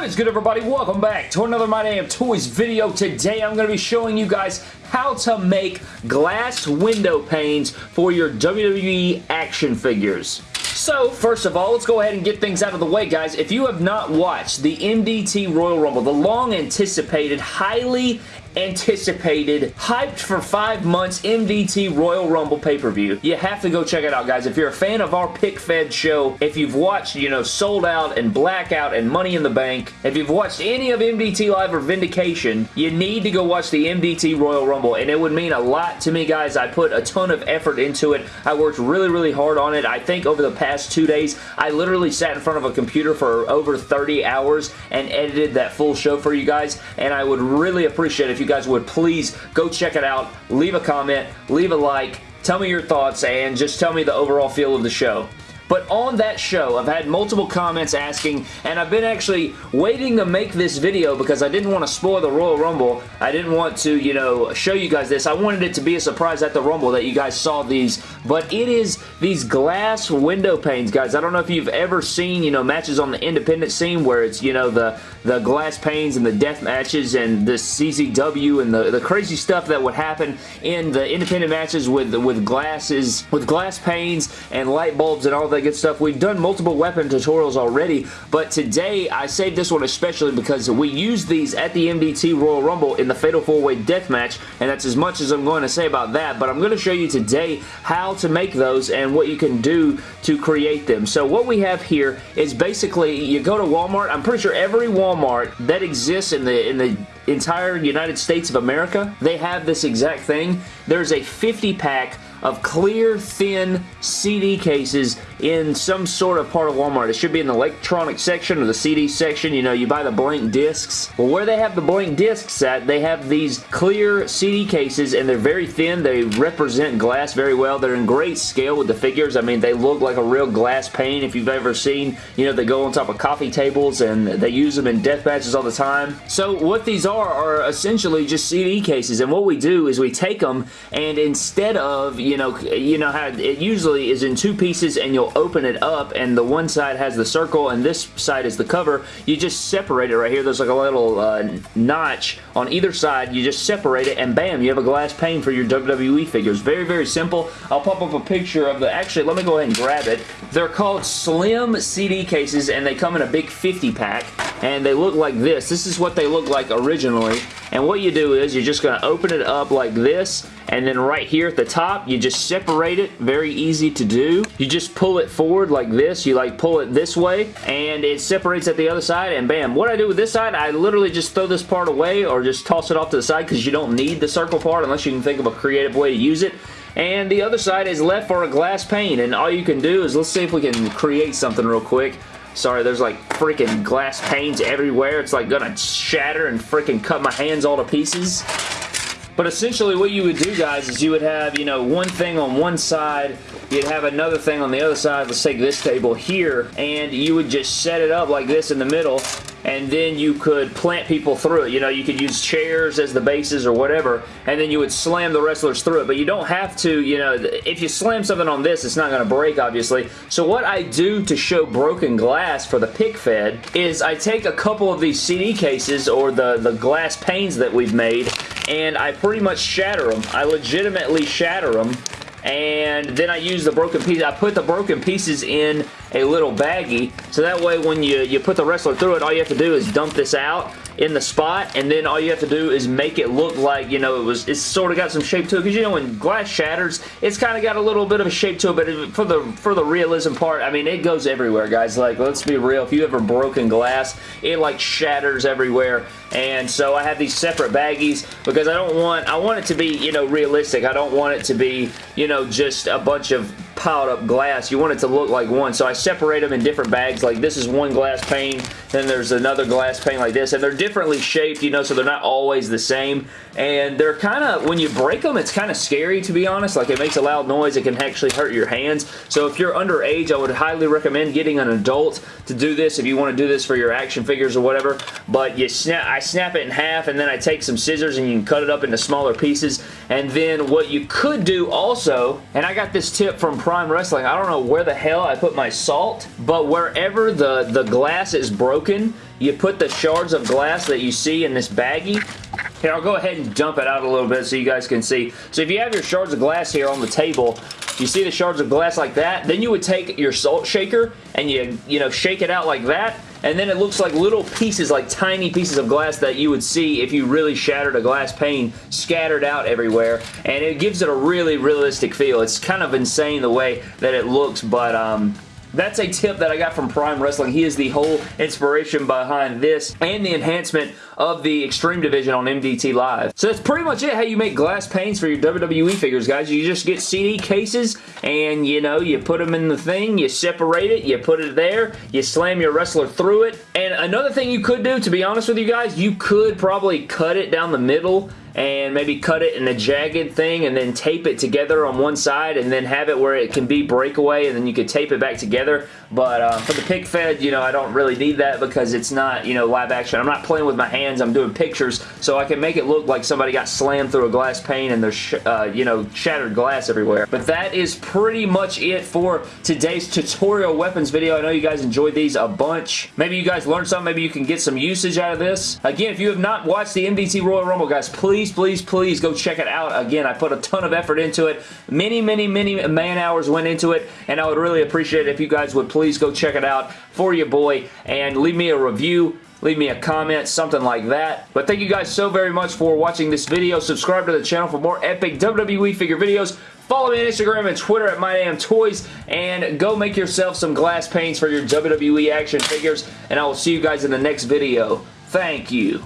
What is good everybody? Welcome back to another My Damn Toys video. Today I'm going to be showing you guys how to make glass window panes for your WWE action figures. So, first of all, let's go ahead and get things out of the way, guys. If you have not watched the MDT Royal Rumble, the long-anticipated, highly anticipated, hyped for five months MDT Royal Rumble pay-per-view. You have to go check it out, guys. If you're a fan of our Pic Fed show, if you've watched, you know, Sold Out and Blackout and Money in the Bank, if you've watched any of MDT Live or Vindication, you need to go watch the MDT Royal Rumble, and it would mean a lot to me, guys. I put a ton of effort into it. I worked really, really hard on it. I think over the past two days, I literally sat in front of a computer for over 30 hours and edited that full show for you guys, and I would really appreciate if you guys would please go check it out, leave a comment, leave a like, tell me your thoughts, and just tell me the overall feel of the show. But on that show, I've had multiple comments asking, and I've been actually waiting to make this video because I didn't want to spoil the Royal Rumble. I didn't want to, you know, show you guys this. I wanted it to be a surprise at the Rumble that you guys saw these, but it is these glass window panes, guys. I don't know if you've ever seen, you know, matches on the independent scene where it's, you know, the, the glass panes and the death matches and the CZW and the, the crazy stuff that would happen in the independent matches with, with glasses, with glass panes and light bulbs and all that good stuff. We've done multiple weapon tutorials already, but today I saved this one especially because we used these at the MDT Royal Rumble in the Fatal 4-Way Death Match, and that's as much as I'm going to say about that, but I'm going to show you today how to make those and what you can do to create them. So what we have here is basically, you go to Walmart, I'm pretty sure every Walmart that exists in the, in the entire United States of America, they have this exact thing. There's a 50 pack of clear, thin CD cases in some sort of part of Walmart. It should be in the electronic section or the CD section. You know, you buy the blank discs. Well, where they have the blank discs at, they have these clear CD cases, and they're very thin. They represent glass very well. They're in great scale with the figures. I mean, they look like a real glass pane if you've ever seen. You know, they go on top of coffee tables, and they use them in death matches all the time. So what these are are essentially just CD cases, and what we do is we take them, and instead of, you know, you know how it usually is in two pieces and you'll open it up and the one side has the circle and this side is the cover. You just separate it right here. There's like a little uh, notch on either side. You just separate it and bam, you have a glass pane for your WWE figures. Very, very simple. I'll pop up a picture of the, actually, let me go ahead and grab it. They're called Slim CD cases and they come in a big 50 pack and they look like this. This is what they look like originally and what you do is you're just going to open it up like this and then right here at the top you just separate it very easy to do you just pull it forward like this you like pull it this way and it separates at the other side and bam what I do with this side I literally just throw this part away or just toss it off to the side because you don't need the circle part unless you can think of a creative way to use it and the other side is left for a glass pane and all you can do is let's see if we can create something real quick Sorry, there's like freaking glass panes everywhere. It's like gonna shatter and freaking cut my hands all to pieces. But essentially what you would do, guys, is you would have, you know, one thing on one side, you'd have another thing on the other side. Let's take this table here, and you would just set it up like this in the middle, and then you could plant people through it. You know, you could use chairs as the bases or whatever, and then you would slam the wrestlers through it. But you don't have to, you know, if you slam something on this, it's not going to break, obviously. So what I do to show broken glass for the pic fed is I take a couple of these CD cases or the, the glass panes that we've made, and I pretty much shatter them. I legitimately shatter them and then I use the broken pieces. I put the broken pieces in a little baggie, so that way when you, you put the wrestler through it, all you have to do is dump this out in the spot, and then all you have to do is make it look like, you know, it was, it's sort of got some shape to it, because you know when glass shatters, it's kind of got a little bit of a shape to it, but for the, for the realism part, I mean, it goes everywhere, guys. Like, let's be real, if you ever broken glass, it like shatters everywhere, and so I have these separate baggies, because I don't want, I want it to be, you know, realistic. I don't want it to be, you know, just a bunch of piled up glass. You want it to look like one. So I separate them in different bags. Like this is one glass pane. Then there's another glass pane like this. And they're differently shaped, you know, so they're not always the same. And they're kind of, when you break them, it's kind of scary to be honest. Like it makes a loud noise. It can actually hurt your hands. So if you're underage, I would highly recommend getting an adult to do this if you want to do this for your action figures or whatever. But you snap, I snap it in half and then I take some scissors and you can cut it up into smaller pieces. And then what you could do also, and I got this tip from Prime Wrestling, I don't know where the hell I put my salt, but wherever the, the glass is broken, you put the shards of glass that you see in this baggie. Here, I'll go ahead and dump it out a little bit so you guys can see. So if you have your shards of glass here on the table, you see the shards of glass like that, then you would take your salt shaker and you, you know, shake it out like that, and then it looks like little pieces, like tiny pieces of glass that you would see if you really shattered a glass pane scattered out everywhere, and it gives it a really realistic feel. It's kind of insane the way that it looks, but um, that's a tip that I got from Prime Wrestling. He is the whole inspiration behind this and the enhancement of the Extreme Division on MDT Live. So that's pretty much it, how you make glass panes for your WWE figures, guys. You just get CD cases and, you know, you put them in the thing, you separate it, you put it there, you slam your wrestler through it. And another thing you could do, to be honest with you guys, you could probably cut it down the middle and maybe cut it in a jagged thing and then tape it together on one side and then have it where it can be breakaway and then you could tape it back together. But uh, for the pic fed, you know, I don't really need that because it's not, you know, live action. I'm not playing with my hands. I'm doing pictures so I can make it look like somebody got slammed through a glass pane and there's, uh, you know, shattered glass everywhere. But that is pretty much it for today's tutorial weapons video. I know you guys enjoyed these a bunch. Maybe you guys learned something. Maybe you can get some usage out of this. Again, if you have not watched the MDT Royal Rumble, guys, please please, please, please go check it out. Again, I put a ton of effort into it. Many, many, many man hours went into it, and I would really appreciate it if you guys would please go check it out for your boy and leave me a review leave me a comment, something like that. But thank you guys so very much for watching this video. Subscribe to the channel for more epic WWE figure videos. Follow me on Instagram and Twitter at MyDamnToys, and go make yourself some glass panes for your WWE action figures, and I will see you guys in the next video. Thank you.